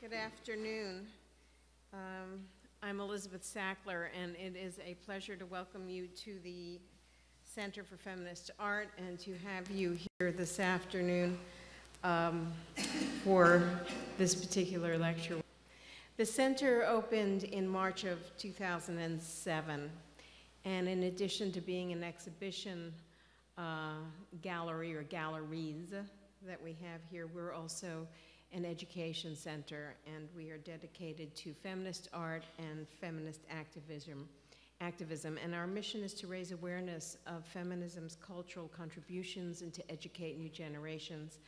Good afternoon. Um, I'm Elizabeth Sackler, and it is a pleasure to welcome you to the Center for Feminist Art and to have you here this afternoon um, for this particular lecture. The center opened in March of 2007, and in addition to being an exhibition uh, gallery or galleries that we have here, we're also an education center, and we are dedicated to feminist art and feminist activism. Activism, and our mission is to raise awareness of feminism's cultural contributions and to educate new generations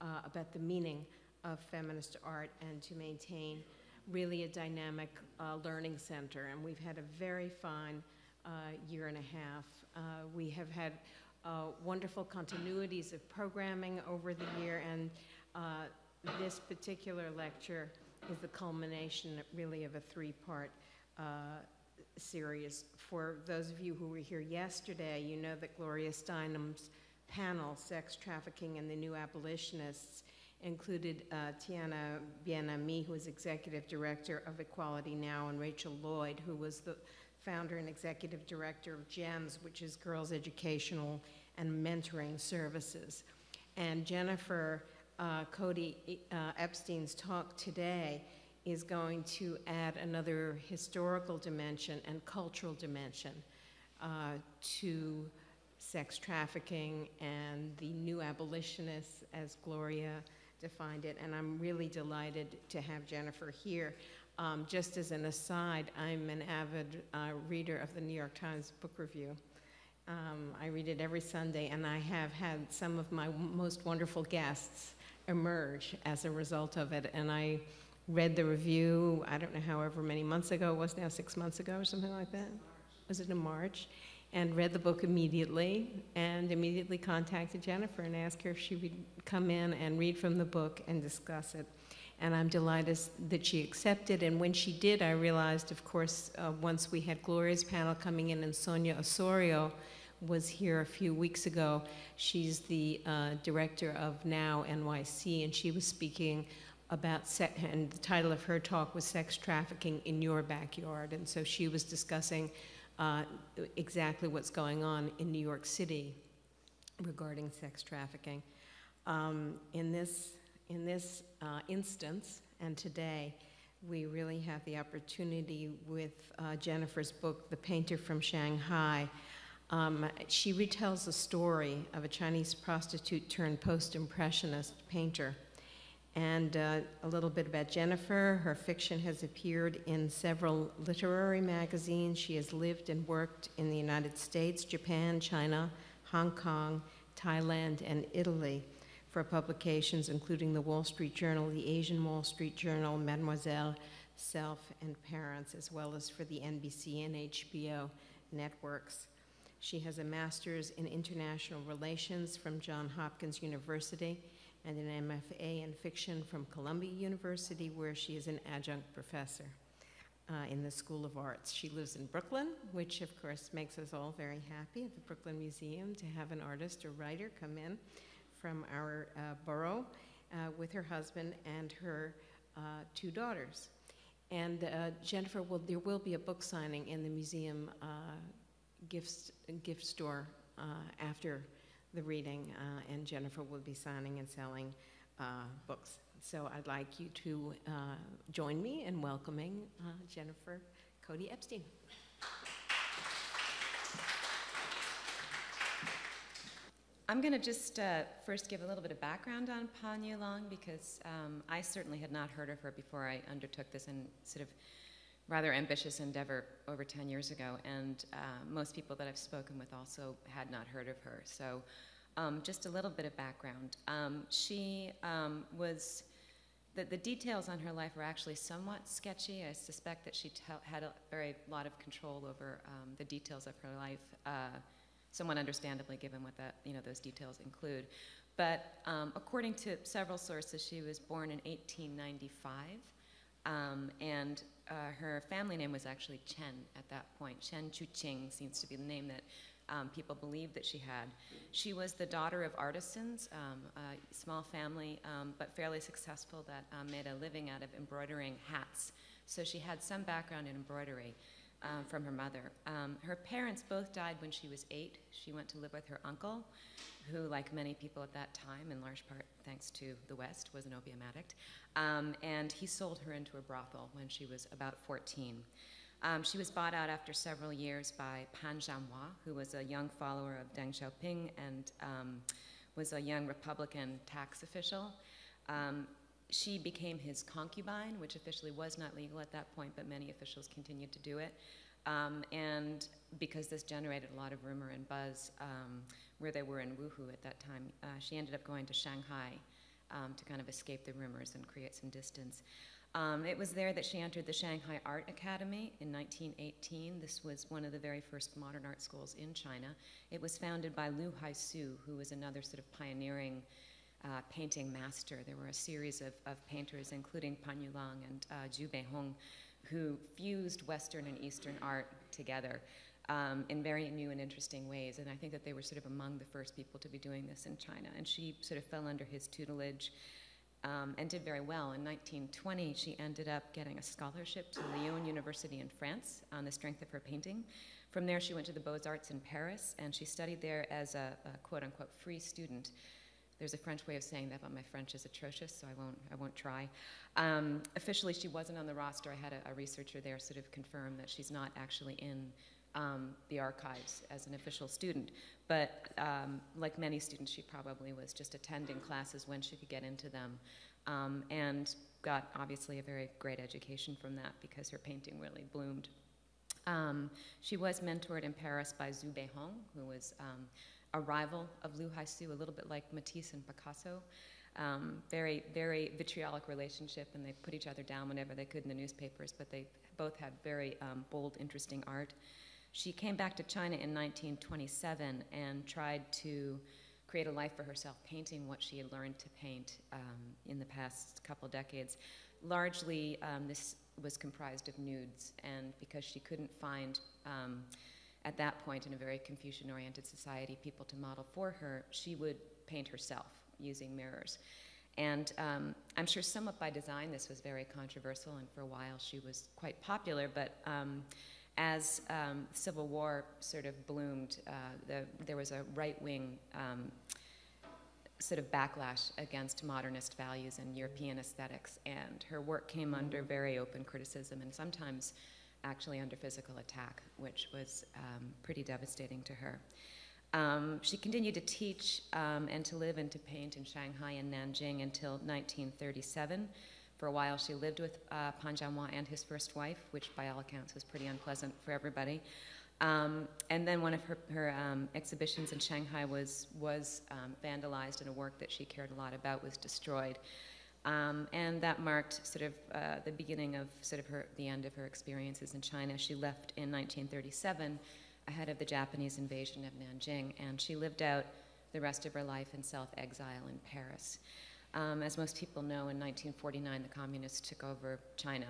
uh, about the meaning of feminist art and to maintain really a dynamic uh, learning center. And we've had a very fine uh, year and a half. Uh, we have had uh, wonderful continuities of programming over the year, and uh, this particular lecture is the culmination really of a three-part uh, series. For those of you who were here yesterday, you know that Gloria Steinem's panel, Sex Trafficking and the New Abolitionists, included uh, Taina Bien-Aimé, who is Executive Director of Equality Now, and Rachel Lloyd, who was the founder and Executive Director of GEMS, which is Girls Educational and Mentoring Services. And Jennifer uh, Cody uh, Epstein's talk today is going to add another historical dimension and cultural dimension uh, to sex trafficking and the new abolitionists, as Gloria defined it. And I'm really delighted to have Jennifer here. Um, just as an aside, I'm an avid uh, reader of the New York Times Book Review. Um, I read it every Sunday, and I have had some of my most wonderful guests emerge as a result of it. And I read the review, I don't know, however many months ago, it was now six months ago or something like that? Was it in March? And read the book immediately and immediately contacted Jennifer and asked her if she would come in and read from the book and discuss it. And I'm delighted that she accepted. And when she did, I realized, of course, uh, once we had Gloria's panel coming in and Sonia Ossorio, was here a few weeks ago. She's the uh, director of Now NYC, and she was speaking about, and the title of her talk was Sex Trafficking in Your Backyard. And so she was discussing uh, exactly what's going on in New York City regarding sex trafficking. Um, in this, in this uh, instance, and today, we really have the opportunity with uh, Jennifer's book, The Painter from Shanghai, um, she retells the story of a Chinese prostitute turned post-impressionist painter. And uh, a little bit about Jennifer. Her fiction has appeared in several literary magazines. She has lived and worked in the United States, Japan, China, Hong Kong, Thailand, and Italy for publications including the Wall Street Journal, the Asian Wall Street Journal, Mademoiselle, Self, and Parents, as well as for the NBC and HBO networks. She has a master's in international relations from Johns Hopkins University and an MFA in fiction from Columbia University, where she is an adjunct professor uh, in the School of Arts. She lives in Brooklyn, which of course makes us all very happy at the Brooklyn Museum to have an artist or writer come in from our uh, borough uh, with her husband and her uh, two daughters. And uh, Jennifer, will, there will be a book signing in the museum uh, gift, store uh, after the reading, uh, and Jennifer will be signing and selling uh, books. So I'd like you to uh, join me in welcoming uh, Jennifer Cody Epstein. I'm going to just uh, first give a little bit of background on Pan Long because um, I certainly had not heard of her before I undertook this and sort of rather ambitious endeavor over 10 years ago, and uh, most people that I've spoken with also had not heard of her. So um, just a little bit of background. Um, she um, was, the, the details on her life were actually somewhat sketchy. I suspect that she had a very lot of control over um, the details of her life, uh, somewhat understandably given what that, you know, those details include. But um, according to several sources, she was born in 1895. Um, and uh, her family name was actually Chen at that point. Chen Chuqing seems to be the name that um, people believed that she had. She was the daughter of artisans, um, a small family, um, but fairly successful that um, made a living out of embroidering hats. So she had some background in embroidery um, from her mother. Um, her parents both died when she was eight. She went to live with her uncle, who, like many people at that time, in large part thanks to the West, was an opium addict. Um, and he sold her into a brothel when she was about 14. Um, she was bought out after several years by Pan Zanhua, who was a young follower of Deng Xiaoping and um, was a young Republican tax official. Um, she became his concubine, which officially was not legal at that point, but many officials continued to do it. Um, and because this generated a lot of rumor and buzz um, where they were in Wuhu at that time, uh, she ended up going to Shanghai um, to kind of escape the rumors and create some distance. Um, it was there that she entered the Shanghai Art Academy in 1918. This was one of the very first modern art schools in China. It was founded by Liu Haisu, who was another sort of pioneering uh, painting master. There were a series of, of painters, including Pan Yuliang and uh, Xu Beihong, who fused Western and Eastern art together um, in very new and interesting ways. And I think that they were sort of among the first people to be doing this in China. And she sort of fell under his tutelage um, and did very well. In 1920, she ended up getting a scholarship to Lyon University in France on the strength of her painting. From there, she went to the Beaux Arts in Paris, and she studied there as a, a quote unquote free student. There's a French way of saying that, but my French is atrocious, so I won't, I won't try. Um, officially, she wasn't on the roster. I had a, a, researcher there sort of confirm that she's not actually in um, the archives as an official student. But um, like many students, she probably was just attending classes when she could get into them um, and got obviously a very great education from that because her painting really bloomed. Um, she was mentored in Paris by Xu Beihong, who was um, a rival of Liu Haisu, a little bit like Matisse and Picasso. Um, very, very vitriolic relationship, and they put each other down whenever they could in the newspapers, but they both had very um, bold, interesting art. She came back to China in 1927 and tried to create a life for herself, painting what she had learned to paint um, in the past couple decades. Largely, um, this was comprised of nudes, and because she couldn't find, um, at that point in a very Confucian oriented society, people to model for her, she would paint herself using mirrors. And um, I'm sure, somewhat by design, this was very controversial, and for a while she was quite popular, but um, as um, Civil War sort of bloomed, uh, the, there was a right-wing um, sort of backlash against modernist values and European aesthetics, and her work came under very open criticism and sometimes actually under physical attack, which was um, pretty devastating to her. Um, she continued to teach um, and to live and to paint in Shanghai and Nanjing until 1937. For a while, she lived with uh, Pan Zanhua and his first wife, which by all accounts was pretty unpleasant for everybody. Um, and then one of her, her um, exhibitions in Shanghai was, was um, vandalized, and a work that she cared a lot about was destroyed. Um, and that marked sort of uh, the beginning of sort of her, the end of her experiences in China. She left in 1937 ahead of the Japanese invasion of Nanjing, and she lived out the rest of her life in self-exile in Paris. Um, as most people know, in 1949, the communists took over China,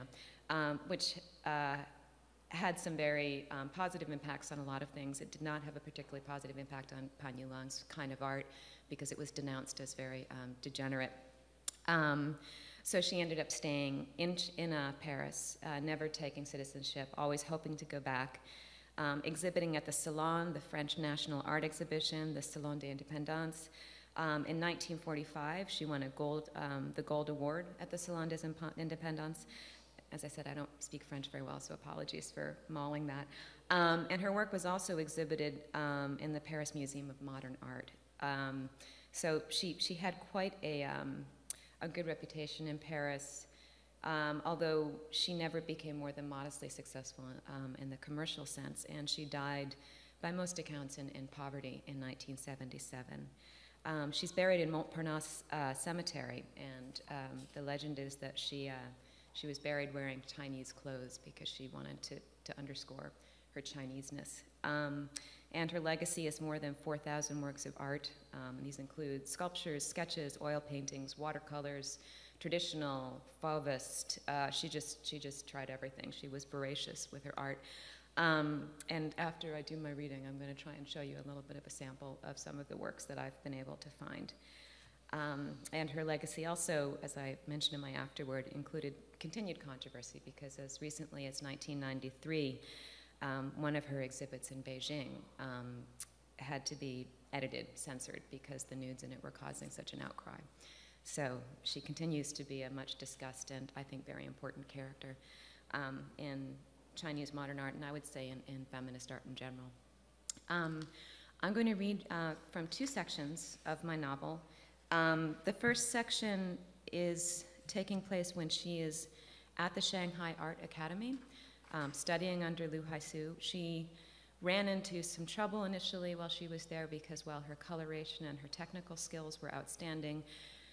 um, which uh, had some very um, positive impacts on a lot of things. It did not have a particularly positive impact on Pan Yuliang's kind of art because it was denounced as very um, degenerate. Um, so she ended up staying in, in uh, Paris, uh, never taking citizenship, always hoping to go back. Um, exhibiting at the Salon, the French National Art Exhibition, the Salon des Indépendances, um, in 1945, she won a gold, um, the Gold Award at the Salon des Indépendances. As I said, I don't speak French very well, so apologies for mauling that. Um, and her work was also exhibited um, in the Paris Museum of Modern Art. Um, so she, she had quite a, a good reputation in Paris, although she never became more than modestly successful in the commercial sense, and she died by most accounts in, in poverty in 1977. Um, she's buried in Montparnasse uh, Cemetery, and um, the legend is that she, uh, she was buried wearing Chinese clothes because she wanted to, to underscore her Chineseness. And her legacy is more than 4,000 works of art. Um, these include sculptures, sketches, oil paintings, watercolors, traditional, Fauvist. Uh, she, just, she just tried everything. She was voracious with her art. Um, and after I do my reading, I'm going to try and show you a little bit of a sample of some of the works that I've been able to find. Um, and her legacy also, as I mentioned in my afterword, included continued controversy because as recently as 1993, um, one of her exhibits in Beijing um, had to be edited, censored, because the nudes in it were causing such an outcry. So she continues to be a much discussed and I think very important character um, in Chinese modern art, and I would say in, in feminist art in general. Um, I'm going to read uh, from two sections of my novel. Um, the first section is taking place when she is at the Shanghai Art Academy, um, studying under Liu Haisu. She ran into some trouble initially while she was there because while her coloration and her technical skills were outstanding,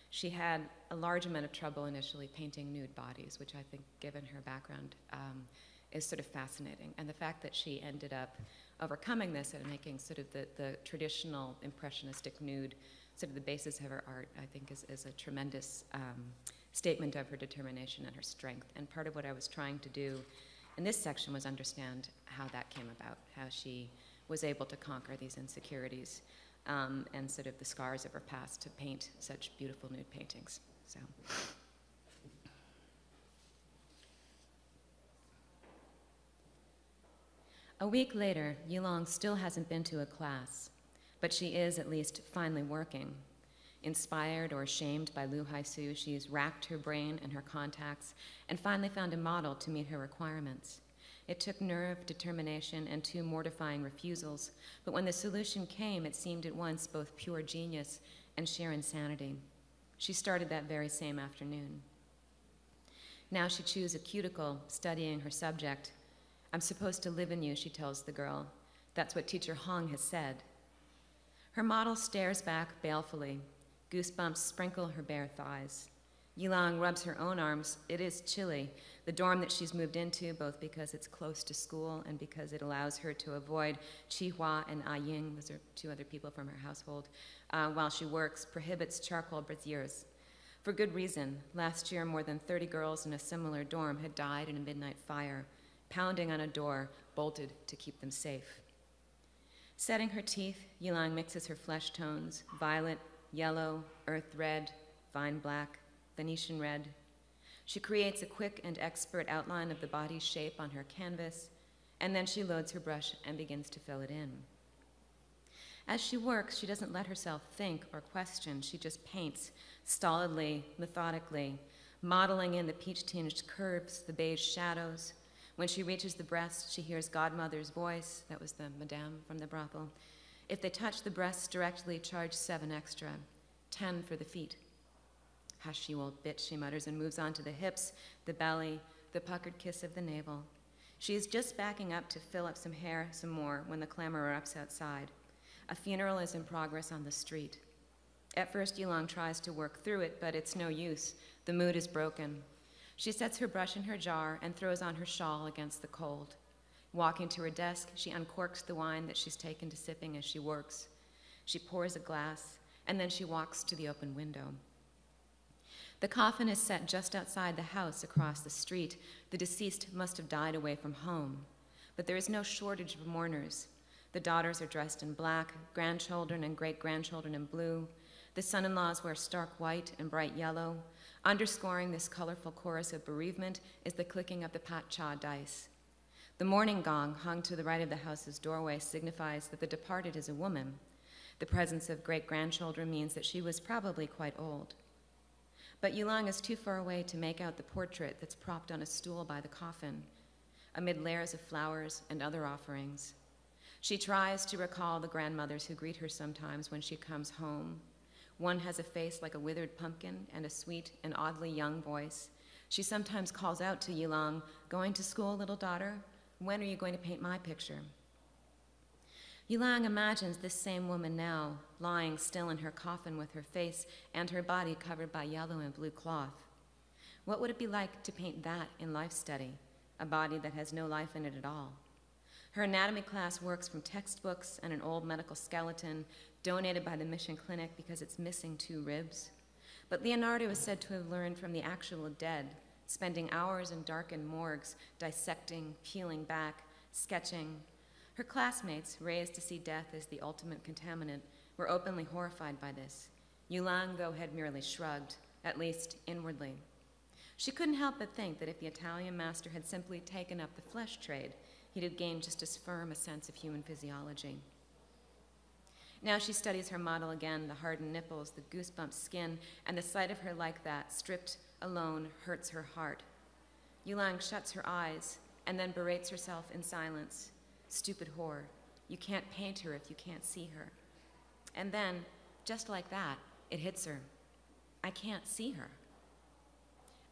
she had a large amount of trouble initially painting nude bodies, which I think, given her background, um, is sort of fascinating. And the fact that she ended up overcoming this and making sort of the, the traditional impressionistic nude sort of the basis of her art, I think, is, is a tremendous um, statement of her determination and her strength. And part of what I was trying to do in this section was understand how that came about, how she was able to conquer these insecurities um, and sort of the scars of her past to paint such beautiful nude paintings. So. A week later, Yuliang still hasn't been to a class, but she is at least finally working. Inspired or shamed by Liu Haisu, she's racked her brain and her contacts and finally found a model to meet her requirements. It took nerve, determination, and two mortifying refusals, but when the solution came, it seemed at once both pure genius and sheer insanity. She started that very same afternoon. Now she chews a cuticle, studying her subject. I'm supposed to live in you, she tells the girl. That's what teacher Hong has said. Her model stares back balefully. Goosebumps sprinkle her bare thighs. Yuliang rubs her own arms. It is chilly. The dorm that she's moved into, both because it's close to school and because it allows her to avoid Chi Hua and Ah Ying, those are two other people from her household, uh, while she works, prohibits charcoal braziers. For good reason. Last year, more than 30 girls in a similar dorm had died in a midnight fire, pounding on a door bolted to keep them safe. Setting her teeth, Yuliang mixes her flesh tones violet, yellow, earth red, vine black, Venetian red. She creates a quick and expert outline of the body's shape on her canvas, and then she loads her brush and begins to fill it in. As she works, she doesn't let herself think or question. She just paints, stolidly, methodically, modeling in the peach tinged curves, the beige shadows. When she reaches the breast, she hears Godmother's voice, that was the madame from the brothel. If they touch the breasts directly, charge seven extra, ten for the feet. Hush, you old bitch, she mutters and moves on to the hips, the belly, the puckered kiss of the navel. She is just backing up to fill up some hair some more when the clamor erupts outside. A funeral is in progress on the street. At first, Yuliang tries to work through it, but it's no use. The mood is broken. She sets her brush in her jar and throws on her shawl against the cold. Walking to her desk, she uncorks the wine that she's taken to sipping as she works. She pours a glass, and then she walks to the open window. The coffin is set just outside the house across the street. The deceased must have died away from home. But there is no shortage of mourners. The daughters are dressed in black, grandchildren and great grandchildren in blue. The son in laws wear stark white and bright yellow. Underscoring this colorful chorus of bereavement is the clicking of the pat cha dice. The mourning gong hung to the right of the house's doorway signifies that the departed is a woman. The presence of great grandchildren means that she was probably quite old. But Yuliang is too far away to make out the portrait that's propped on a stool by the coffin, amid layers of flowers and other offerings. She tries to recall the grandmothers who greet her sometimes when she comes home. One has a face like a withered pumpkin and a sweet and oddly young voice. She sometimes calls out to Yuliang, Going to school, little daughter? When are you going to paint my picture? Yuliang imagines this same woman now, lying still in her coffin with her face and her body covered by yellow and blue cloth. What would it be like to paint that in life study, a body that has no life in it at all? Her anatomy class works from textbooks and an old medical skeleton donated by the Mission Clinic because it's missing two ribs. But Leonardo is said to have learned from the actual dead, spending hours in darkened morgues, dissecting, peeling back, sketching. Her classmates, raised to see death as the ultimate contaminant, were openly horrified by this. Yuliang, though, had merely shrugged, at least inwardly. She couldn't help but think that if the Italian master had simply taken up the flesh trade, he'd have gained just as firm a sense of human physiology. Now she studies her model again the hardened nipples, the goosebump skin, and the sight of her like that, stripped alone, hurts her heart. Yuliang shuts her eyes and then berates herself in silence. Stupid whore. You can't paint her if you can't see her. And then, just like that, it hits her. I can't see her.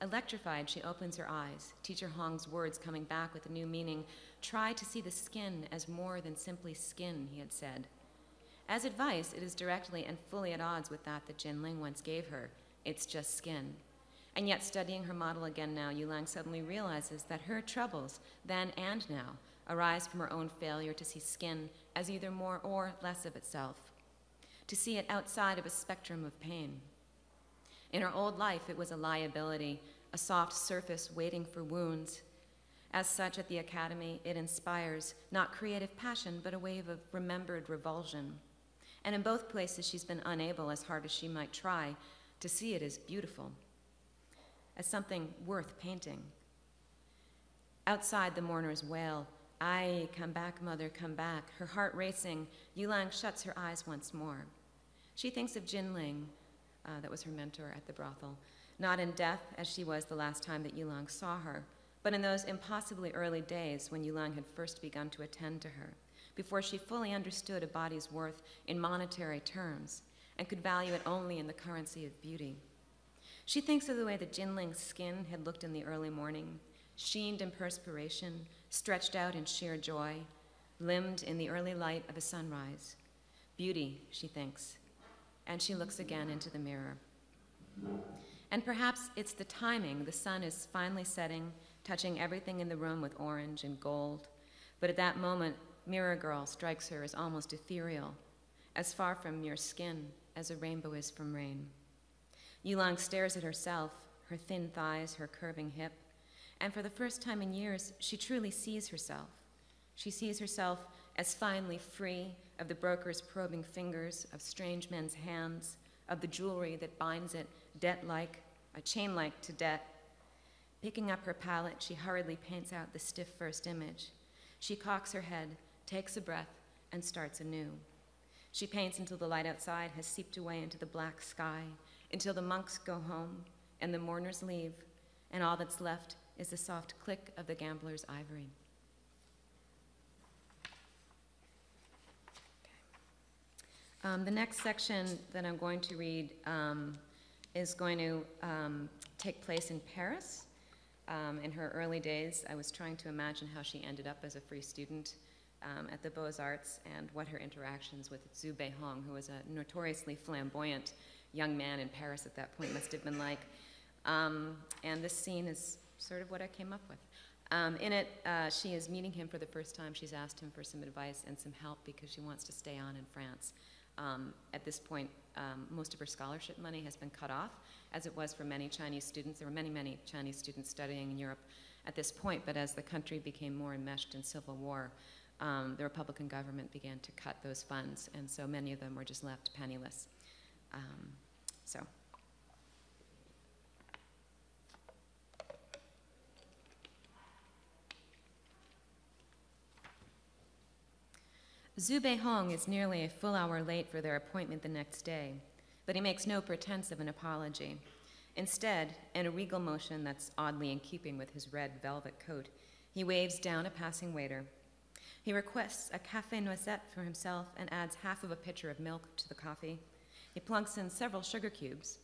Electrified, she opens her eyes, Teacher Hong's words coming back with a new meaning. Try to see the skin as more than simply skin, he had said. As advice, it is directly and fully at odds with that that Jin Ling once gave her. It's just skin. And yet, studying her model again now, Yuliang suddenly realizes that her troubles, then and now, arise from her own failure to see skin as either more or less of itself, to see it outside of a spectrum of pain. In her old life, it was a liability, a soft surface waiting for wounds. As such, at the Academy, it inspires not creative passion, but a wave of remembered revulsion. And in both places, she's been unable, as hard as she might try, to see it as beautiful, as something worth painting. Outside, the mourners wail, Ay, come back, mother, come back. Her heart racing, Yuliang shuts her eyes once more. She thinks of Jin Ling, uh, that was her mentor at the brothel, not in death as she was the last time that Yuliang saw her, but in those impossibly early days when Yuliang had first begun to attend to her, before she fully understood a body's worth in monetary terms and could value it only in the currency of beauty. She thinks of the way that Jinling's skin had looked in the early morning, sheened in perspiration, stretched out in sheer joy, limned in the early light of a sunrise. Beauty, she thinks, and she looks again into the mirror. And perhaps it's the timing. The sun is finally setting, touching everything in the room with orange and gold. But at that moment, Mirror Girl strikes her as almost ethereal, as far from mere skin as a rainbow is from rain. Yuliang stares at herself, her thin thighs, her curving hip, and for the first time in years, she truly sees herself. She sees herself as finally free of the broker's probing fingers, of strange men's hands, of the jewelry that binds it debt like, a chain like to debt. Picking up her palette, she hurriedly paints out the stiff first image. She cocks her head, takes a breath, and starts anew. She paints until the light outside has seeped away into the black sky, until the monks go home and the mourners leave, and all that's left is the soft click of the gambler's ivory. Um, the next section that I'm going to read um, is going to um, take place in Paris. Um, in her early days, I was trying to imagine how she ended up as a free student um, at the Beaux Arts and what her interactions with Xu Beihong, who was a notoriously flamboyant young man in Paris at that point, must have been like. Um, and this scene is sort of what I came up with. Um, in it, uh, she is meeting him for the first time. She's asked him for some advice and some help because she wants to stay on in France. Um, at this point, um, most of her scholarship money has been cut off, as it was for many Chinese students. There were many, many Chinese students studying in Europe at this point, but as the country became more enmeshed in civil war, um, the Republican government began to cut those funds, and so many of them were just left penniless. Um, so. Xu Beihong is nearly a full hour late for their appointment the next day, but he makes no pretense of an apology. Instead, in a regal motion that's oddly in keeping with his red velvet coat, he waves down a passing waiter. He requests a cafe noisette for himself and adds half of a pitcher of milk to the coffee. He plunks in several sugar cubes.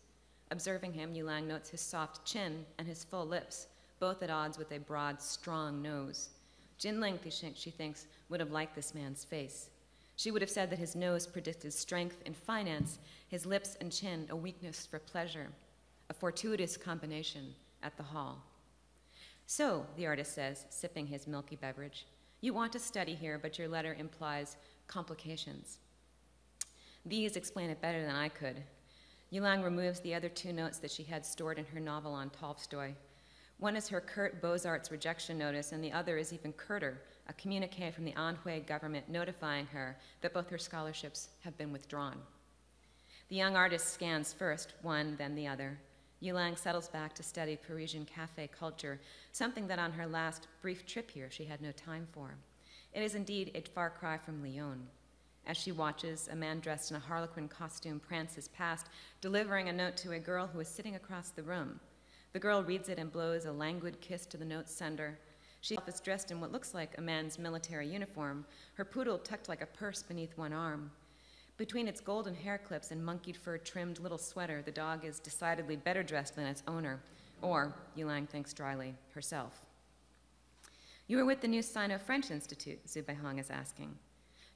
Observing him, Yuliang notes his soft chin and his full lips, both at odds with a broad, strong nose. Jin Ling, she thinks, would have liked this man's face. She would have said that his nose predicted strength and finance, his lips and chin a weakness for pleasure, a fortuitous combination at the hall. So, the artist says, sipping his milky beverage, you want to study here, but your letter implies complications. These explain it better than I could. Yuliang removes the other two notes that she had stored in her novel on Tolstoy. One is her curt Beaux-Arts rejection notice, and the other is even curter, a communique from the Anhui government notifying her that both her scholarships have been withdrawn. The young artist scans first, one, then the other. Yuliang settles back to study Parisian cafe culture, something that on her last brief trip here she had no time for. It is indeed a far cry from Lyon. As she watches, a man dressed in a harlequin costume prances past, delivering a note to a girl who is sitting across the room. The girl reads it and blows a languid kiss to the note's sender. She is dressed in what looks like a man's military uniform, her poodle tucked like a purse beneath one arm. Between its golden hair clips and monkeyed fur trimmed little sweater, the dog is decidedly better dressed than its owner, or, Yuliang thinks dryly, herself. You are with the new Sino French Institute, Xu Beihong is asking.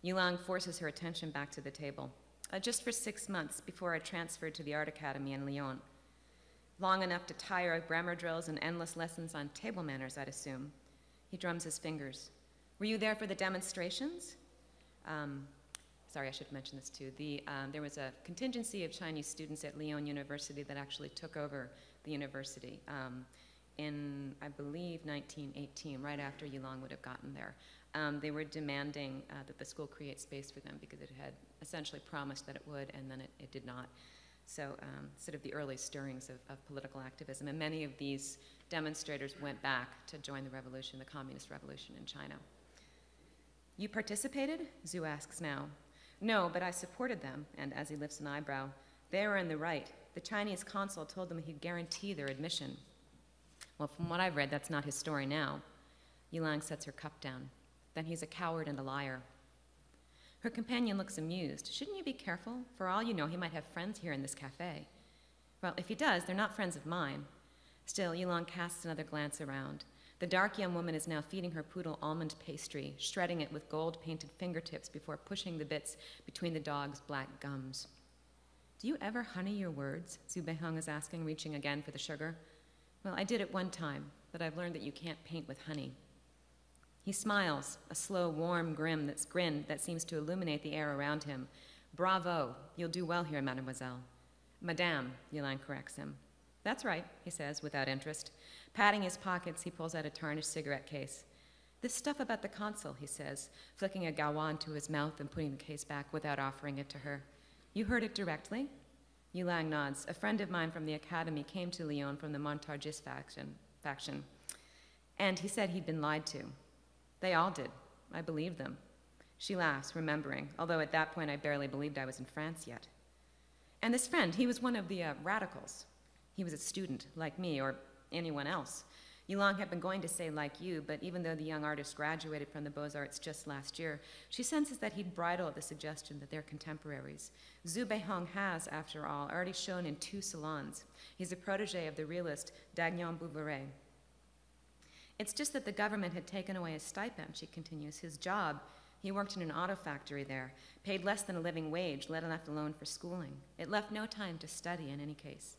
Yuliang forces her attention back to the table. Uh, just for six months before I transferred to the Art Academy in Lyon. Long enough to tire of grammar drills and endless lessons on table manners, I'd assume. He drums his fingers. Were you there for the demonstrations? Um, sorry, I should mention this too. The, um, there was a contingency of Chinese students at Lyon University that actually took over the university um, in, I believe, 1918, right after Yuliang would have gotten there. Um, they were demanding uh, that the school create space for them because it had essentially promised that it would, and then it, it did not. So, um, sort of the early stirrings of, of, political activism. And many of these demonstrators went back to join the revolution, the communist revolution in China. You participated? Xu asks now. No, but I supported them, and as he lifts an eyebrow, they were in the right. The Chinese consul told them he'd guarantee their admission. Well, from what I've read, that's not his story now. Yuliang sets her cup down. Then he's a coward and a liar. Her companion looks amused. Shouldn't you be careful? For all you know, he might have friends here in this cafe. Well, if he does, they're not friends of mine. Still, Yuliang casts another glance around. The dark young woman is now feeding her poodle almond pastry, shredding it with gold painted fingertips before pushing the bits between the dog's black gums. Do you ever honey your words? Xu is asking, reaching again for the sugar. Well, I did it one time, but I've learned that you can't paint with honey. He smiles, a slow, warm grin, that's, grin that seems to illuminate the air around him. Bravo, you'll do well here, mademoiselle. Madame, Yuliang corrects him. That's right, he says, without interest. Patting his pockets, he pulls out a tarnished cigarette case. This stuff about the consul, he says, flicking a gawa to his mouth and putting the case back without offering it to her. You heard it directly? Yuliang nods. A friend of mine from the academy came to Lyon from the Montargis faction, faction, and he said he'd been lied to. They all did. I believed them. She laughs, remembering, although at that point I barely believed I was in France yet. And this friend, he was one of the uh, radicals. He was a student, like me, or anyone else. Yuliang had been going to say like you, but even though the young artist graduated from the Beaux-Arts just last year, she senses that he'd bridle at the suggestion that they're contemporaries. Xu Beihong has, after all, already shown in two salons. He's a protege of the realist Dagnan-Bouveret, it's just that the government had taken away his stipend, she continues, his job. He worked in an auto factory there, paid less than a living wage, let alone for schooling. It left no time to study in any case.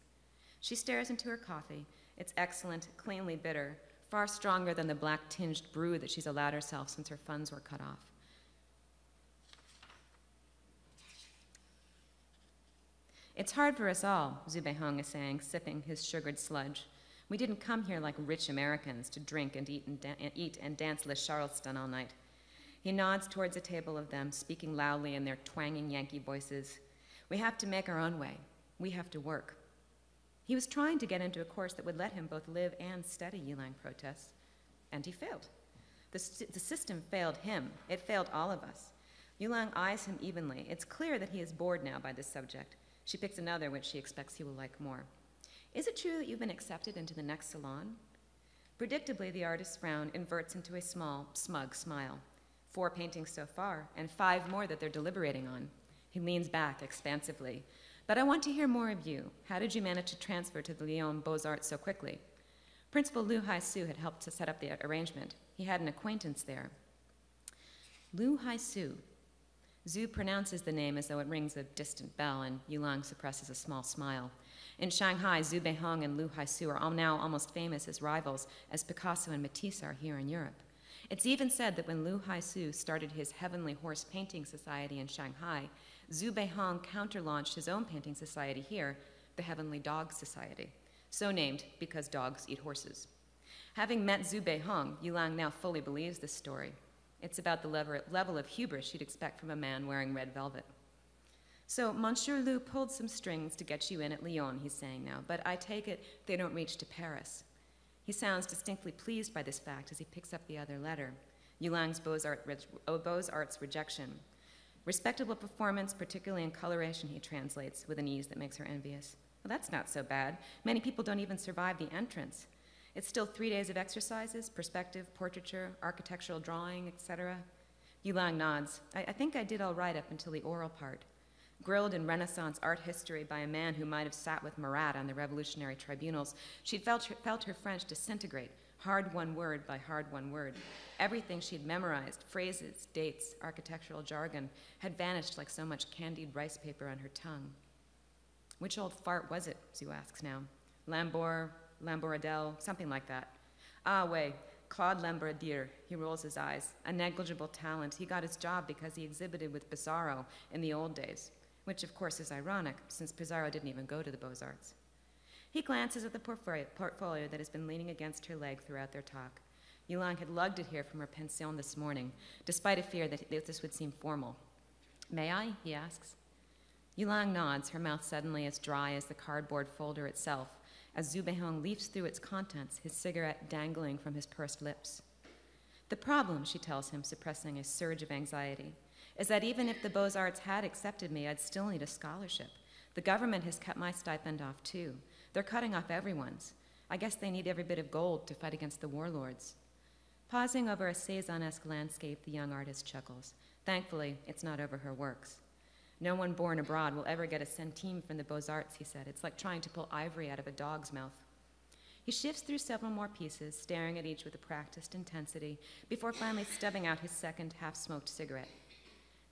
She stares into her coffee. It's excellent, cleanly bitter, far stronger than the black tinged brew that she's allowed herself since her funds were cut off. It's hard for us all, Xu Beihong is saying, sipping his sugared sludge. We didn't come here like rich Americans to drink and eat and, eat and dance Le Charleston all night. He nods towards a table of them, speaking loudly in their twanging Yankee voices. We have to make our own way. We have to work. He was trying to get into a course that would let him both live and study, Yuliang protests, and he failed. The, the system failed him. It failed all of us. Yuliang eyes him evenly. It's clear that he is bored now by this subject. She picks another which she expects he will like more. Is it true that you've been accepted into the next salon? Predictably, the artist's frown inverts into a small, smug smile. Four paintings so far, and five more that they're deliberating on. He leans back expansively. But I want to hear more of you. How did you manage to transfer to the Lyon Beaux-Arts so quickly? Principal Liu Hai-Su had helped to set up the arrangement. He had an acquaintance there. Liu Hai-Su. Xu pronounces the name as though it rings a distant bell, and Yuliang suppresses a small smile. In Shanghai, Xu Beihong and Liu Haisu are all now almost famous as rivals, as Picasso and Matisse are here in Europe. It's even said that when Liu Haisu started his Heavenly Horse Painting Society in Shanghai, Xu Beihong counter-launched his own painting society here, the Heavenly Dog Society, so named because dogs eat horses. Having met Xu Beihong, Yuliang now fully believes this story. It's about the level of hubris you'd expect from a man wearing red velvet. So, Monsieur Liu pulled some strings to get you in at Lyon, he's saying now, but I take it they don't reach to Paris. He sounds distinctly pleased by this fact as he picks up the other letter Yuliang's Beaux-Arts, oh, Beaux-Arts rejection. Respectable performance, particularly in coloration, he translates with an ease that makes her envious. Well, that's not so bad. Many people don't even survive the entrance. It's still three days of exercises perspective, portraiture, architectural drawing, etc. Yuliang nods. I, I think I did all right up until the oral part. Grilled in Renaissance art history by a man who might have sat with Marat on the revolutionary tribunals, she'd felt her, felt her French disintegrate, hard one word by hard one word. Everything she'd memorized, phrases, dates, architectural jargon, had vanished like so much candied rice paper on her tongue. Which old fart was it, Xu asks now? Lambor, Lamboradel, something like that. Ah, way, Claude Lambordier. He rolls his eyes. A negligible talent. He got his job because he exhibited with Pissarro in the old days, which of course is ironic, since Pissarro didn't even go to the Beaux-Arts. He glances at the portfolio that has been leaning against her leg throughout their talk. Yuliang had lugged it here from her pension this morning, despite a fear that this would seem formal. May I? he asks. Yuliang nods, her mouth suddenly as dry as the cardboard folder itself, as Xu Beihong leafs through its contents, his cigarette dangling from his pursed lips. The problem, she tells him, suppressing a surge of anxiety, is that even if the Beaux Arts had accepted me, I'd still need a scholarship. The government has cut my stipend off too. They're cutting off everyone's. I guess they need every bit of gold to fight against the warlords. Pausing over a Cezanne-esque landscape, the young artist chuckles. Thankfully, it's not over her works. No one born abroad will ever get a centime from the Beaux-Arts, he said. It's like trying to pull ivory out of a dog's mouth. He shifts through several more pieces, staring at each with a practiced intensity, before finally stubbing out his second half-smoked cigarette.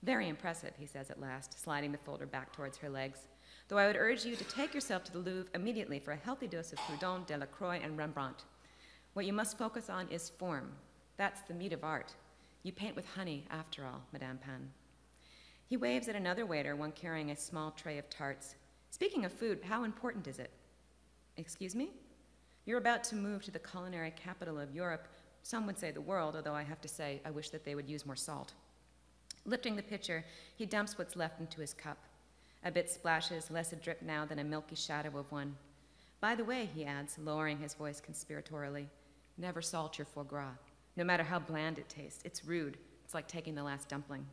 Very impressive, he says at last, sliding the folder back towards her legs. Though I would urge you to take yourself to the Louvre immediately for a healthy dose of Prudhon, Delacroix, and Rembrandt. What you must focus on is form. That's the meat of art. You paint with honey, after all, Madame Pan. He waves at another waiter, one carrying a small tray of tarts. Speaking of food, how important is it? Excuse me? You're about to move to the culinary capital of Europe, some would say the world, although I have to say I wish that they would use more salt. Lifting the pitcher, he dumps what's left into his cup. A bit splashes, less a drip now than a milky shadow of one. By the way, he adds, lowering his voice conspiratorially, never salt your foie gras. No matter how bland it tastes, it's rude. It's like taking the last dumpling.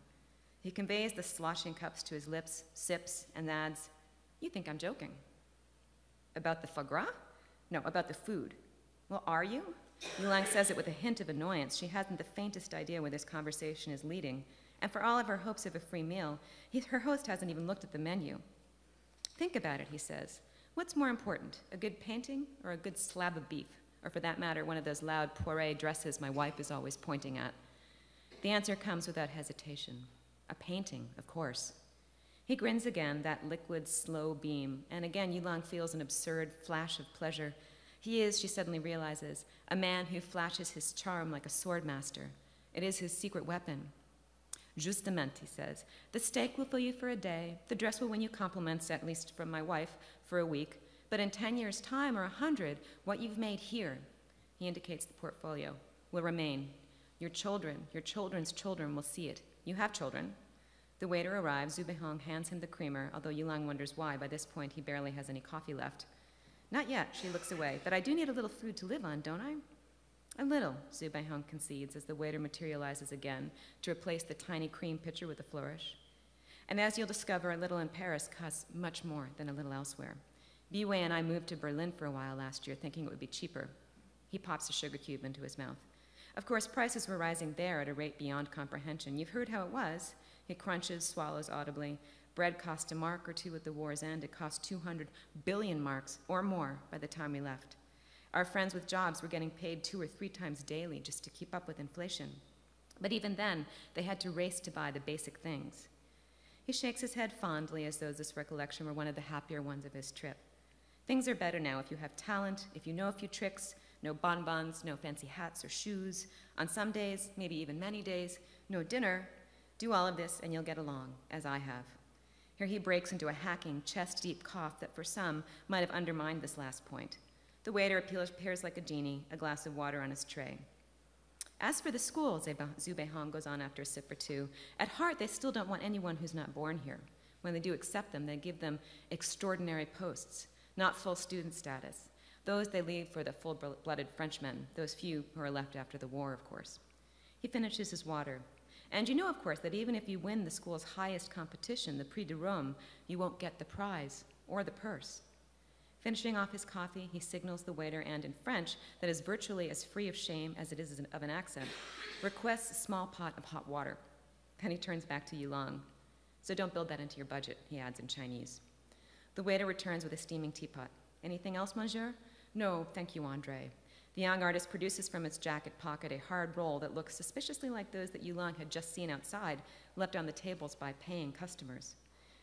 He conveys the sloshing cups to his lips, sips, and adds, You think I'm joking. About the foie gras? No, about the food. Well, are you? Yuliang says it with a hint of annoyance. She hasn't the faintest idea where this conversation is leading. And for all of her hopes of a free meal, he, her host hasn't even looked at the menu. Think about it, he says. What's more important, a good painting or a good slab of beef? Or for that matter, one of those loud Poiret dresses my wife is always pointing at? The answer comes without hesitation. A painting, of course. He grins again, that liquid, slow beam, and again Yuliang feels an absurd flash of pleasure. He is, she suddenly realizes, a man who flashes his charm like a swordmaster. It is his secret weapon. Justement, he says, the steak will fill you for a day, the dress will win you compliments, at least from my wife, for a week, but in 10 years' time or a 100, what you've made here, he indicates the portfolio, will remain. Your children, your children's children will see it. You have children. The waiter arrives. Xu Beihong hands him the creamer, although Yuliang wonders why. By this point, he barely has any coffee left. Not yet, she looks away. But I do need a little food to live on, don't I? A little, Xu Beihong concedes as the waiter materializes again to replace the tiny cream pitcher with a flourish. And as you'll discover, a little in Paris costs much more than a little elsewhere. Biwei and I moved to Berlin for a while last year, thinking it would be cheaper. He pops a sugar cube into his mouth. Of course, prices were rising there at a rate beyond comprehension. You've heard how it was. He crunches, swallows audibly. Bread cost a mark or two at the war's end. It cost 200 billion marks or more by the time we left. Our friends with jobs were getting paid two or three times daily just to keep up with inflation. But even then, they had to race to buy the basic things. He shakes his head fondly as though this recollection were one of the happier ones of his trip. Things are better now if you have talent, if you know a few tricks, no bonbons, no fancy hats or shoes. On some days, maybe even many days, no dinner. Do all of this and you'll get along, as I have. Here he breaks into a hacking, chest deep cough that for some might have undermined this last point. The waiter appears like a genie, a glass of water on his tray. As for the school, Xu goes on after a sip or two, at heart they still don't want anyone who's not born here. When they do accept them, they give them extraordinary posts, not full student status. Those they leave for the full blooded Frenchmen, those few who are left after the war, of course. He finishes his water. And you know, of course, that even if you win the school's highest competition, the Prix de Rome, you won't get the prize or the purse. Finishing off his coffee, he signals the waiter and, in French, that is virtually as free of shame as it is of an accent, requests a small pot of hot water. Then he turns back to Yuliang. So don't build that into your budget, he adds in Chinese. The waiter returns with a steaming teapot. Anything else, monsieur? No, thank you, Andre. The young artist produces from its jacket pocket a hard roll that looks suspiciously like those that Yuliang had just seen outside, left on the tables by paying customers.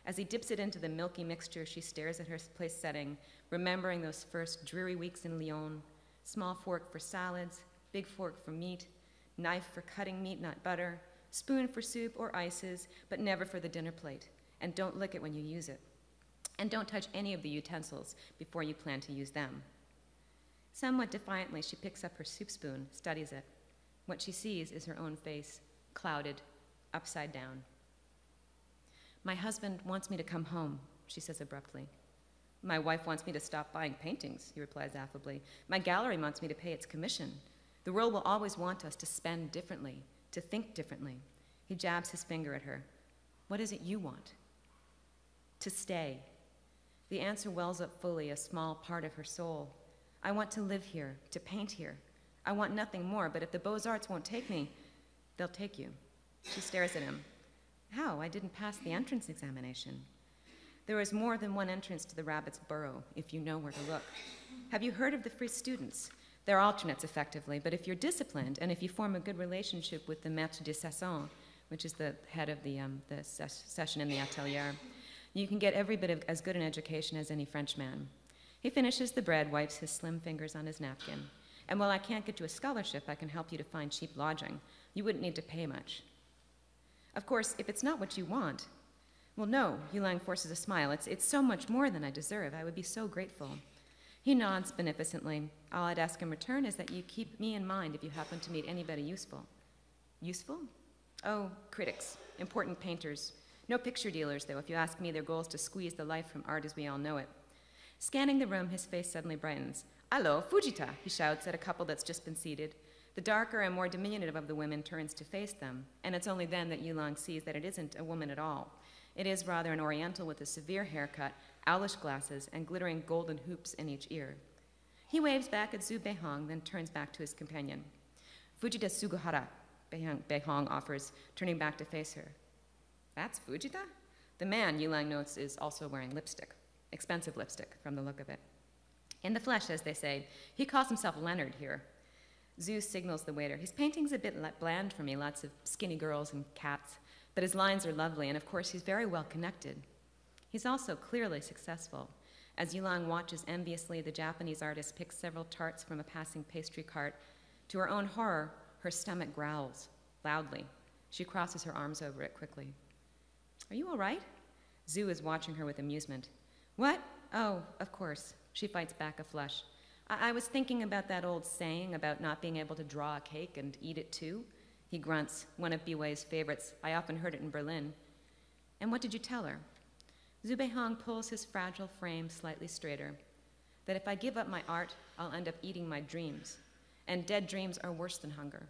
As he dips it into the milky mixture, she stares at her place setting, remembering those first dreary weeks in Lyon. Small fork for salads, big fork for meat, knife for cutting meat, not butter, spoon for soup or ices, but never for the dinner plate. And don't lick it when you use it. And don't touch any of the utensils before you plan to use them. Somewhat defiantly, she picks up her soup spoon, studies it. What she sees is her own face, clouded, upside down. My husband wants me to come home, she says abruptly. My wife wants me to stop buying paintings, he replies affably. My gallery wants me to pay its commission. The world will always want us to spend differently, to think differently. He jabs his finger at her. What is it you want? To stay. The answer wells up fully, a small part of her soul. I want to live here, to paint here. I want nothing more, but if the Beaux Arts won't take me, they'll take you. She stares at him. How? I didn't pass the entrance examination. There is more than one entrance to the rabbit's burrow, if you know where to look. Have you heard of the free students? They're alternates, effectively, but if you're disciplined and if you form a good relationship with the maître de session, which is the head of the, um, the ses- session in the atelier, you can get every bit of as good an education as any Frenchman. He finishes the bread, wipes his slim fingers on his napkin. And while I can't get you a scholarship, I can help you to find cheap lodging. You wouldn't need to pay much. Of course, if it's not what you want, well, no, Yuliang forces a smile. It's, it's so much more than I deserve. I would be so grateful. He nods beneficently. All I'd ask in return is that you keep me in mind if you happen to meet anybody useful. Useful? Oh, critics, important painters. No picture dealers, though. If you ask me, their goal is to squeeze the life from art as we all know it. Scanning the room, his face suddenly brightens. Allo, Fujita, he shouts at a couple that's just been seated. The darker and more diminutive of the women turns to face them, and it's only then that Yuliang sees that it isn't a woman at all. It is rather an Oriental with a severe haircut, owlish glasses, and glittering golden hoops in each ear. He waves back at Xu Beihong, then turns back to his companion. Fujita Beihong, Beihong offers, turning back to face her. That's Fujita? The man, Yuliang notes, is also wearing lipstick. Expensive lipstick, from the look of it. In the flesh, as they say, he calls himself Leonard here. Xu signals the waiter. His painting's a bit bland for me, lots of skinny girls and cats, but his lines are lovely, and of course, he's very well connected. He's also clearly successful. As Yuliang watches enviously, the Japanese artist picks several tarts from a passing pastry cart. To her own horror, her stomach growls loudly. She crosses her arms over it quickly. Are you all right? Xu is watching her with amusement. What? Oh, of course. She fights back a flush. I-, I was thinking about that old saying about not being able to draw a cake and eat it too. He grunts, one of Biwei's favorites. I often heard it in Berlin. And what did you tell her? Xu Beihong pulls his fragile frame slightly straighter. That if I give up my art, I'll end up eating my dreams. And dead dreams are worse than hunger.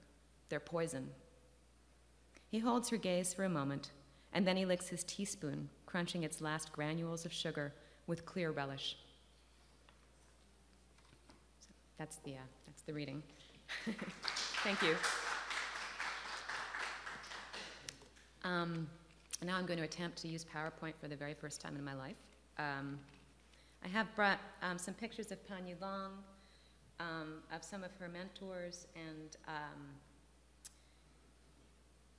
They're poison. He holds her gaze for a moment, and then he licks his teaspoon, crunching its last granules of sugar with clear relish. That's the, uh, that's the reading. Thank you. Um, now I'm going to attempt to use PowerPoint for the very first time in my life. Um, I have brought um, some pictures of Pan Long, um, of some of her mentors, and um,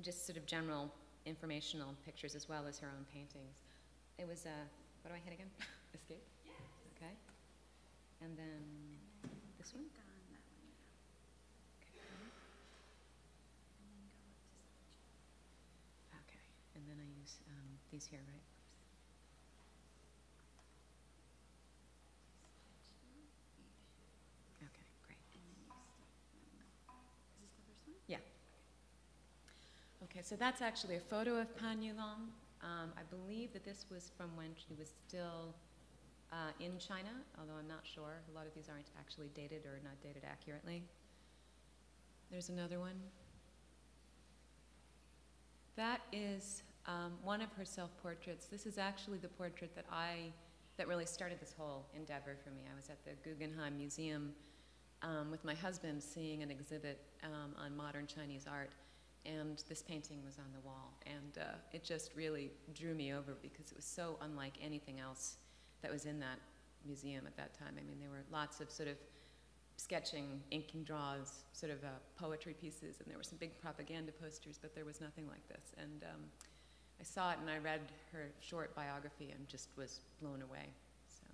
just sort of general informational pictures as well as her own paintings. It was, uh, what do I hit again? Escape? Yeah. Okay. And then next one? Okay, and then I use um, these here, right? Okay, great. Yeah. Okay, so that's actually a photo of Pan Yuliang. Um, I believe that this was from when she was still uh, in China, although I'm not sure. A lot of these aren't actually dated or not dated accurately. There's another one. That is um, one of her self-portraits. This is actually the portrait that I, that really started this whole endeavor for me. I was at the Guggenheim Museum um, with my husband seeing an exhibit um, on modern Chinese art, and this painting was on the wall. And uh, it just really drew me over because it was so unlike anything else that was in that museum at that time. I mean, there were lots of sort of sketching, inking draws, sort of uh, poetry pieces, and there were some big propaganda posters, but there was nothing like this. And um, I saw it and I read her short biography and just was blown away. So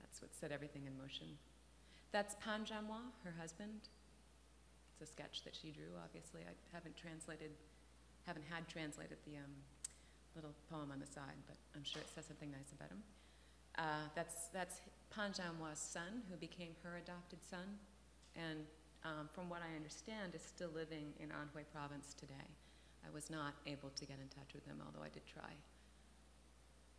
that's what set everything in motion. That's Pan her husband. It's a sketch that she drew, obviously. I haven't translated, haven't had translated the um, little poem on the side, but I'm sure it says something nice about him. Uh, that's, that's Pan Zanhua's son, who became her adopted son, and um, from what I understand, is still living in Anhui province today. I was not able to get in touch with him, although I did try.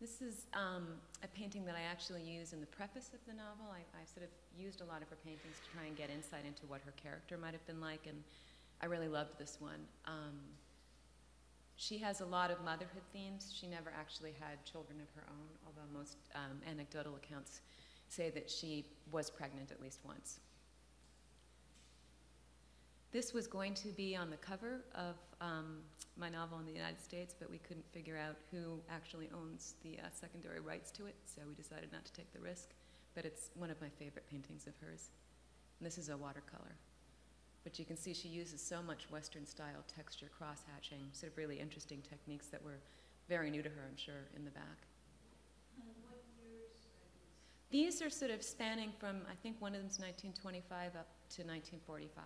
This is um, a painting that I actually use in the preface of the novel. I, I sort of used a lot of her paintings to try and get insight into what her character might have been like, and I really loved this one. Um, she has a lot of motherhood themes. She never actually had children of her own, although most um, anecdotal accounts say that she was pregnant at least once. This was going to be on the cover of um, my novel in the United States, but we couldn't figure out who actually owns the uh, secondary rights to it, so we decided not to take the risk. But it's one of my favorite paintings of hers. And this is a watercolor. But you can see she uses so much Western style texture, cross hatching, sort of really interesting techniques that were very new to her, I'm sure, in the back. These are sort of spanning from, I think one of them's 1925 up to 1945.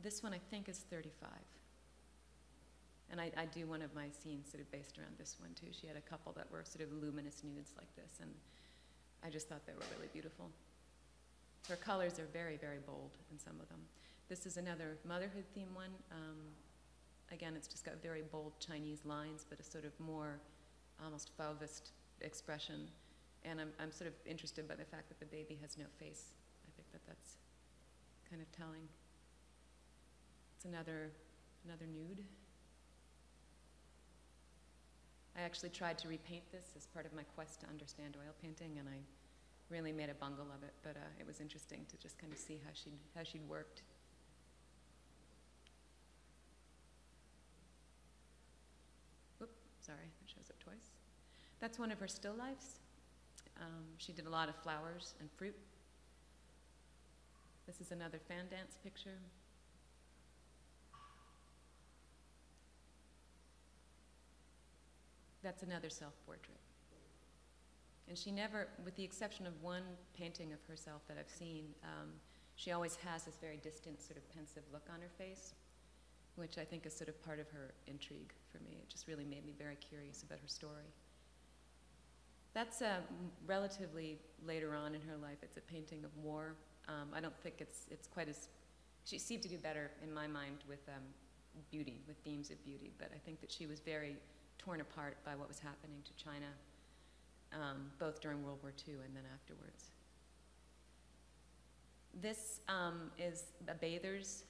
This one I think is 35. And I, I do one of my scenes sort of based around this one too. She had a couple that were sort of luminous nudes like this, and I just thought they were really beautiful. Her colors are very, very bold in some of them. This is another motherhood theme one. Um, again, it's just got very bold Chinese lines, but a sort of more almost Fauvist expression. And I'm, I'm sort of interested by the fact that the baby has no face. I think that that's kind of telling. It's another, another nude. I actually tried to repaint this as part of my quest to understand oil painting, and I really made a bungle of it, but uh, it was interesting to just kind of see how she'd, how she'd worked. Whoop, sorry, that shows up twice. That's one of her still lifes. Um, she did a lot of flowers and fruit. This is another fan dance picture. That's another self-portrait. And she never, with the exception of one painting of herself that I've seen, um, she always has this very distant, sort of pensive look on her face, which I think is sort of part of her intrigue for me. It just really made me very curious about her story. That's uh, relatively later on in her life. It's a painting of war. Um, I don't think it's, it's quite as, she seemed to do better in my mind with um, beauty, with themes of beauty, but I think that she was very torn apart by what was happening to China um, both during World War II and then afterwards. This um, is a bather's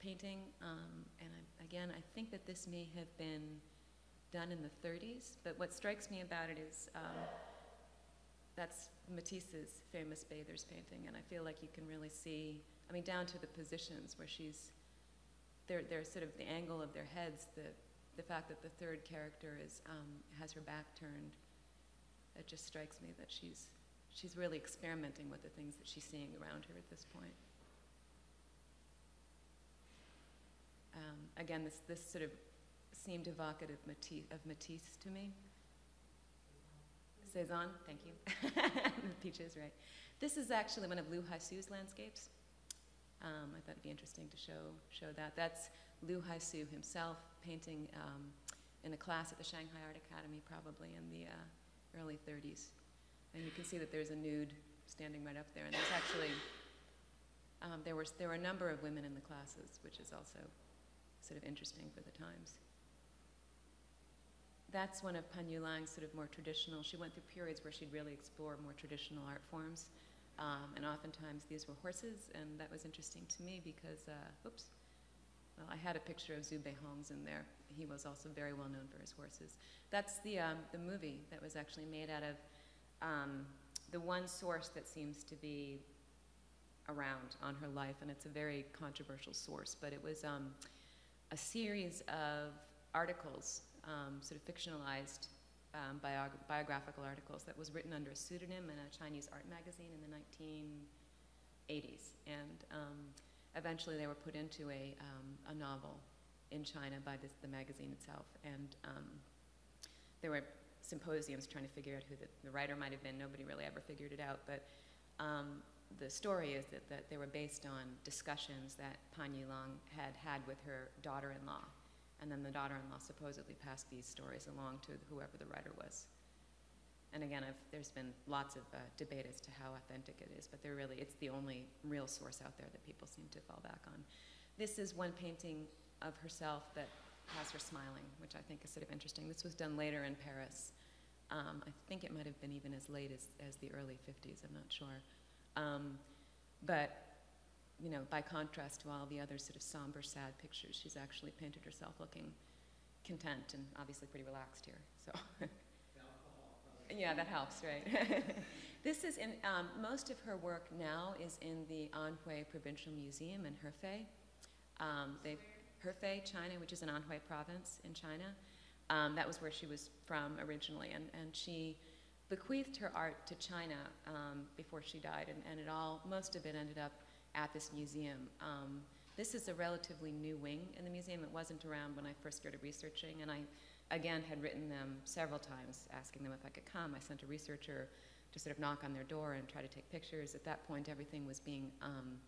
painting, um, and I, again, I think that this may have been done in the 30s, but what strikes me about it is um, that's Matisse's famous bather's painting, and I feel like you can really see, I mean, down to the positions where she's, they're, they're sort of the angle of their heads, the, the fact that the third character is, um, has her back turned, it just strikes me that she's, she's really experimenting with the things that she's seeing around her at this point. Um, again, this, this sort of seemed evocative Matisse, of Matisse to me. Cezanne, thank you. Peaches, right. This is actually one of Liu Haisu's landscapes. Um, I thought it'd be interesting to show, show that. That's Liu Haisu himself painting um, in a class at the Shanghai Art Academy, probably in the uh, early 30s. And you can see that there's a nude standing right up there. And there's actually, um, there, was, there were a number of women in the classes, which is also sort of interesting for the times. That's one of Pan Yuliang's sort of more traditional. She went through periods where she'd really explore more traditional art forms, um, and oftentimes these were horses, and that was interesting to me because, uh, oops, well, I had a picture of Xu Beihong's in there. He was also very well known for his horses. That's the um, the movie that was actually made out of um, the one source that seems to be around on her life, and it's a very controversial source, but it was um, a series of articles, um, sort of fictionalized um, biog- biographical articles that was written under a pseudonym in a Chinese art magazine in the 1980s. And um, eventually they were put into a, um, a novel in China by this, the magazine itself. And um, there were symposiums trying to figure out who the, the writer might have been. Nobody really ever figured it out. But um, the story is that, that they were based on discussions that Pan Yuliang had had with her daughter-in-law. And then the daughter-in-law supposedly passed these stories along to whoever the writer was. And again, I've, there's been lots of uh, debate as to how authentic it is, but they're really, it's the only real source out there that people seem to fall back on. This is one painting of herself that has her smiling, which I think is sort of interesting. This was done later in Paris. Um, I think it might have been even as late as, as the early 50s, I'm not sure. Um, but, you know, by contrast to all the other sort of somber, sad pictures, she's actually painted herself looking content and obviously pretty relaxed here. So, yeah, that helps, right? this is in um, most of her work now is in the Anhui Provincial Museum in Hefei. Um, they, Hefei, China, which is in Anhui Province in China. Um, that was where she was from originally, and, and she bequeathed her art to China um, before she died, and, and it all, most of it ended up at this museum. Um, this is a relatively new wing in the museum. It wasn't around when I first started researching, and I, again, had written them several times asking them if I could come. I sent a researcher to sort of knock on their door and try to take pictures. At that point, everything was being um,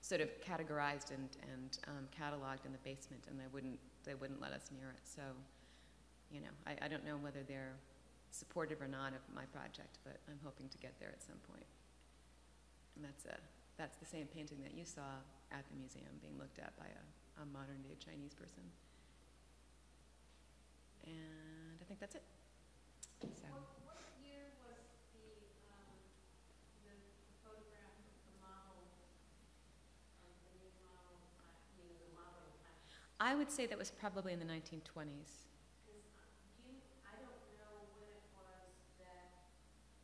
sort of categorized and, and um, cataloged in the basement, and they wouldn't, they wouldn't let us near it. So, you know, I, I don't know whether they're supportive or not of my project, but I'm hoping to get there at some point. And that's, a, that's the same painting that you saw at the museum being looked at by a, a modern day Chinese person. And I think that's it. So. What, what year was the, the photograph of the model, of the new model, uh, you know, the modeling class? I would say that was probably in the 1920s. Because you, I don't know when it was that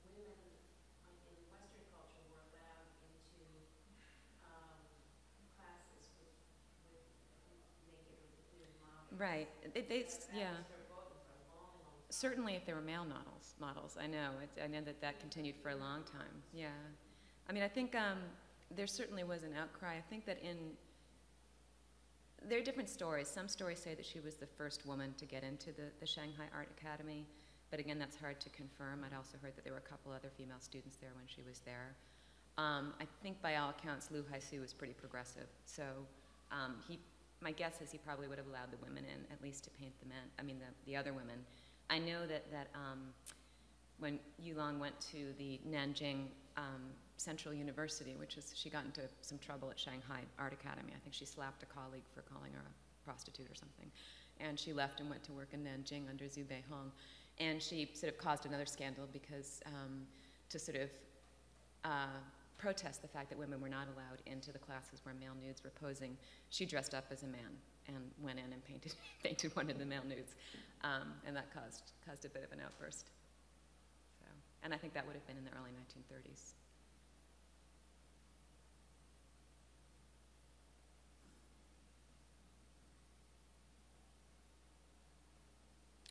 women uh, in Western culture were allowed into um, classes with, with naked or nude models. Right. They, they, yeah. That was verboten for a long, long time. Certainly, if they were male models, models, I know. It, I know that that continued for a long time. Yeah, I mean, I think um, there certainly was an outcry. I think that in there are different stories. Some stories say that she was the first woman to get into the, the Shanghai Art Academy, but again, that's hard to confirm. I'd also heard that there were a couple other female students there when she was there. Um, I think by all accounts, Liu Haisu was pretty progressive. So um, he, my guess is he probably would have allowed the women in, at least to paint the men, I mean, the, the other women. I know that, that um, when Yuliang went to the Nanjing um, Central University, which is, she got into some trouble at Shanghai Art Academy. I think she slapped a colleague for calling her a prostitute or something. And she left and went to work in Nanjing under Xu Beihong. And she sort of caused another scandal because um, to sort of uh, protest the fact that women were not allowed into the classes where male nudes were posing, she dressed up as a man and went in and painted, painted one of the male nudes. Um, and that caused, caused a bit of an outburst. So, and I think that would have been in the early 1930s.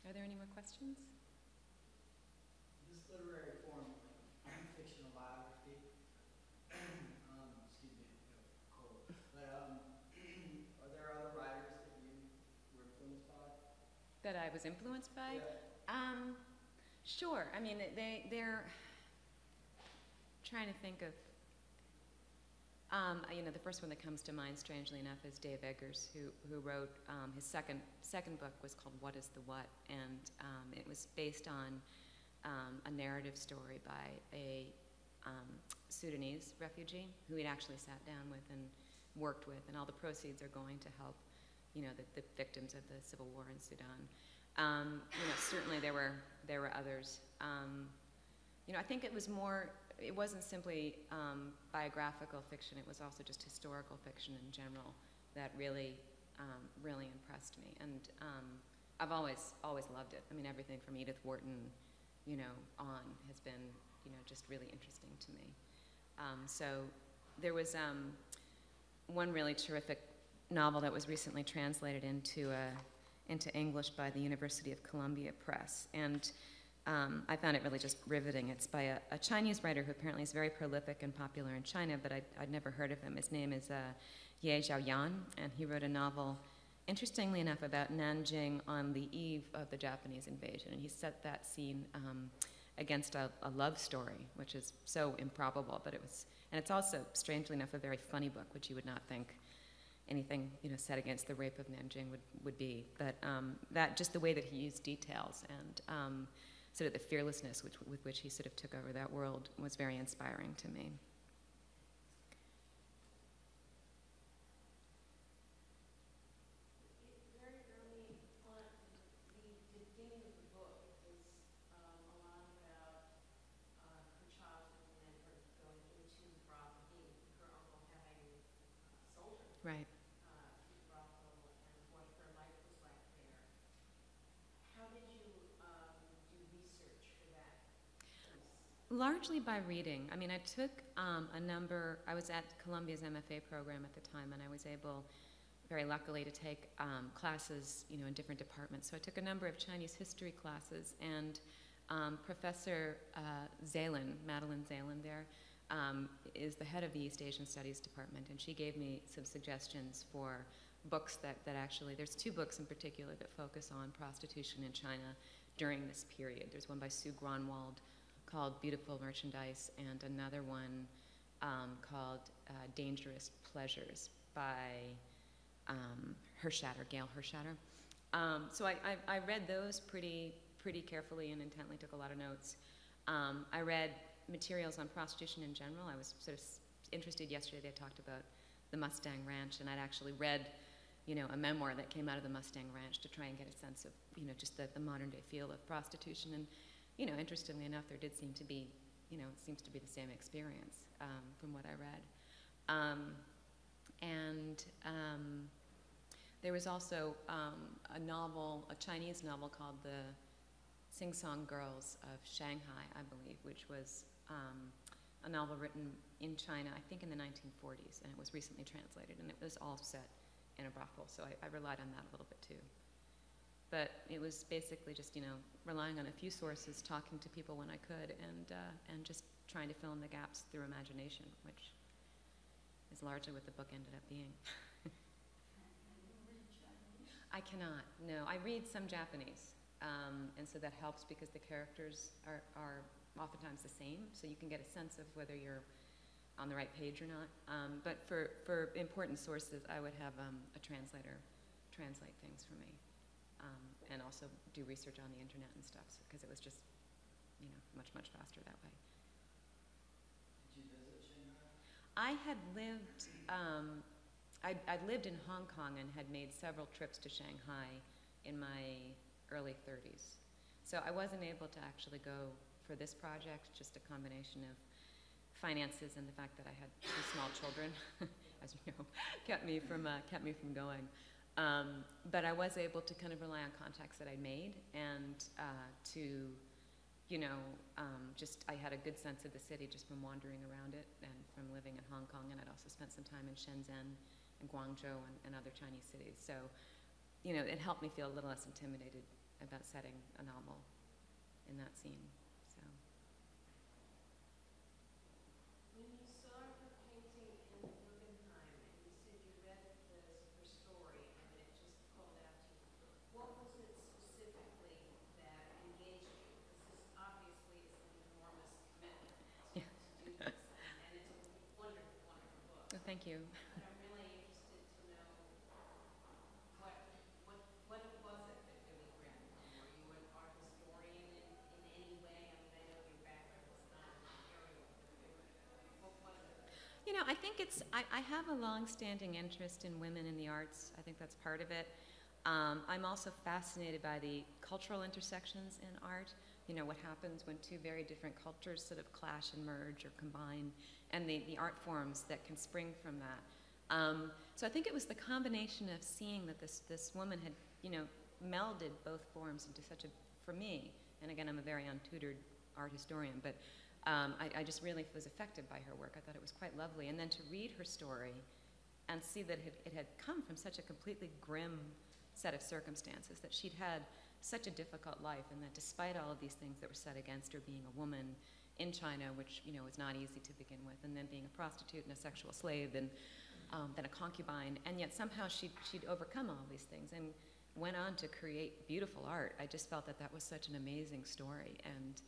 Are there any more questions? This literary form, like fictional biography, um, excuse me, I have a cold. But, um, are there other writers that you were influenced by? That I was influenced by? Yeah. Um, sure. I mean, they they're trying to think of. Um, you know, the first one that comes to mind, strangely enough, is Dave Eggers, who who wrote um, his second second book was called What Is the What, and um, it was based on um, a narrative story by a um, Sudanese refugee who he'd actually sat down with and worked with, and all the proceeds are going to help you know, the, the victims of the civil war in Sudan. Um, you know, certainly there were there were others. Um, you know, I think it was more. It wasn't simply um, biographical fiction. It was also just historical fiction in general that really, um, really impressed me. And um, I've always always loved it. I mean, everything from Edith Wharton, you know, on has been, you know, just really interesting to me. Um, so there was one really terrific novel that was recently translated into uh, into English by the University of Columbia Press, and um, I found it really just riveting. It's by a, a, Chinese writer who apparently is very prolific and popular in China, but I'd, I'd never heard of him. His name is uh, Ye Zhaoyan, and he wrote a novel, interestingly enough, about Nanjing on the eve of the Japanese invasion, and he set that scene um, against a, a love story, which is so improbable, but it was, and it's also, strangely enough, a very funny book, which you would not think anything you know set against the rape of Nanjing would, would be. But um, that just the way that he used details and um, sort of the fearlessness which, with which he sort of took over that world was very inspiring to me. Right. Largely by reading. I mean, I took um, a number, I was at Columbia's MFA program at the time, and I was able, very luckily, to take um, classes, you know, in different departments. So I took a number of Chinese history classes, and um, Professor uh, Zelin, Madeleine Zelin there, um, is the head of the East Asian Studies Department, and she gave me some suggestions for books that, that actually, there's two books in particular that focus on prostitution in China during this period. There's one by Sue Gronewold called Beautiful Merchandise, and another one um, called uh, Dangerous Pleasures by um, Hershatter, Gail Hershatter. Um, so I, I, I, read those pretty, pretty carefully and intently, took a lot of notes. Um, I read materials on prostitution in general. I was sort of interested yesterday, they talked about the Mustang Ranch, and I'd actually read you know, a memoir that came out of the Mustang Ranch to try and get a sense of, you know, just the, the modern day feel of prostitution. And, you know, interestingly enough, there did seem to be, you know, it seems to be the same experience um, from what I read. Um, and um, there was also um, a novel, a Chinese novel called The Sing Song Girls of Shanghai, I believe, which was um, a novel written in China, I think in the 1940s, and it was recently translated, and it was all set in a brothel, so I, I relied on that a little bit too. But it was basically just, you know, relying on a few sources, talking to people when I could, and, uh, and just trying to fill in the gaps through imagination, which is largely what the book ended up being. I cannot, no. I read some Japanese, um, and so that helps because the characters are, are oftentimes the same, so you can get a sense of whether you're on the right page or not. Um, but for, for important sources, I would have um, a translator translate things for me, um, and also do research on the internet and stuff, because it was just, you know, much, much faster that way. Did you visit Shanghai? I had lived, um, I'd, I'd lived in Hong Kong and had made several trips to Shanghai in my early 30s. So I wasn't able to actually go for this project, just a combination of finances and the fact that I had two small children, as you know, kept me from, uh, kept me from going. Um, but I was able to kind of rely on contacts that I made and uh, to, you know, um, just I had a good sense of the city just from wandering around it and from living in Hong Kong. And I'd also spent some time in Shenzhen and Guangzhou and, and other Chinese cities. So, you know, it helped me feel a little less intimidated about setting a novel in that scene. Thank you. But I'm really interested to know what, what, what was it that really grabbed you? Were you an art historian in, in any way? I mean, I know your background was not aerial, but what was it? You know, I think it's, I, I have a long-standing interest in women in the arts. I think that's part of it. Um, I'm also fascinated by the cultural intersections in art. You know, what happens when two very different cultures sort of clash and merge or combine, and the, the art forms that can spring from that. Um, so I think it was the combination of seeing that this, this woman had, you know, melded both forms into such a, for me, and again, I'm a very untutored art historian, but um, I, I just really was affected by her work. I thought it was quite lovely. And then to read her story and see that it, it had come from such a completely grim set of circumstances, that she'd had such a difficult life, and that despite all of these things that were set against her, being a woman in China, which you know was not easy to begin with, and then being a prostitute and a sexual slave, and um, then a concubine, and yet somehow she'd, she'd overcome all these things and went on to create beautiful art. I just felt that that was such an amazing story, and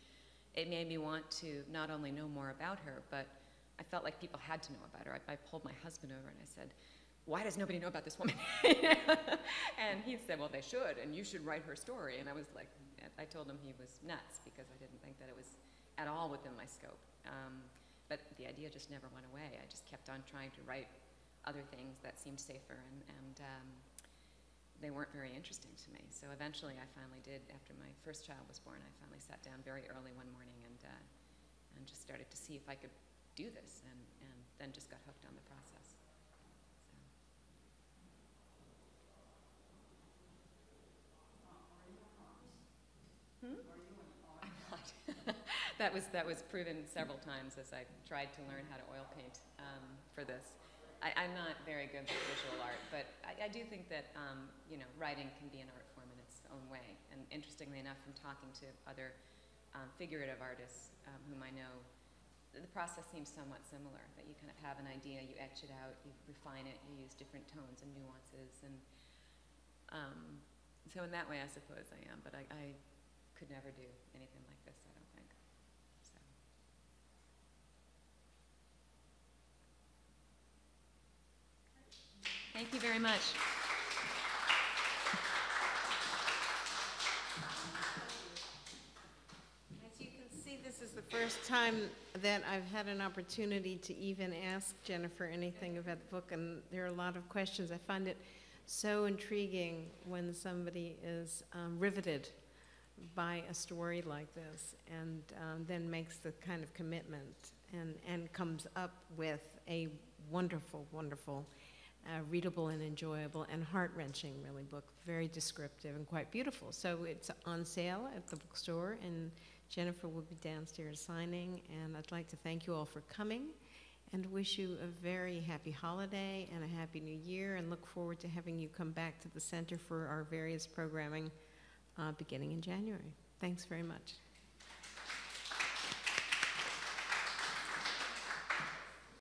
it made me want to not only know more about her, but I felt like people had to know about her. I, I pulled my husband over and I said, why does nobody know about this woman? and he said, well, they should, and you should write her story. And I was like, I told him he was nuts because I didn't think that it was at all within my scope. Um, but the idea just never went away. I just kept on trying to write other things that seemed safer, and, and um, they weren't very interesting to me. So eventually I finally did, after my first child was born, I finally sat down very early one morning and, uh, and just started to see if I could do this, and, and then just got hooked on the process. So. Hmm? I'm not. That was that was proven several times as I tried to learn how to oil paint um, for this. I, I'm not very good with visual art, but I, I do think that um, you know writing can be an art form in its own way. And interestingly enough, from talking to other um, figurative artists um, whom I know, the process seems somewhat similar. That you kind of have an idea, you etch it out, you refine it, you use different tones and nuances, and um, so in that way, I suppose I am. But I, I could never do anything like this. I don't think. So. Thank you very much. As you can see, this is the first time that I've had an opportunity to even ask Jennifer anything about the book, and there are a lot of questions. I find it so intriguing when somebody is um, riveted by a story like this and um, then makes the kind of commitment and, and comes up with a wonderful, wonderful, uh, readable and enjoyable and heart-wrenching, really, book. Very descriptive and quite beautiful. So it's on sale at the bookstore, and Jennifer will be downstairs signing. And I'd like to thank you all for coming and wish you a very happy holiday and a happy new year, and look forward to having you come back to the center for our various programming uh, beginning in January. Thanks very much.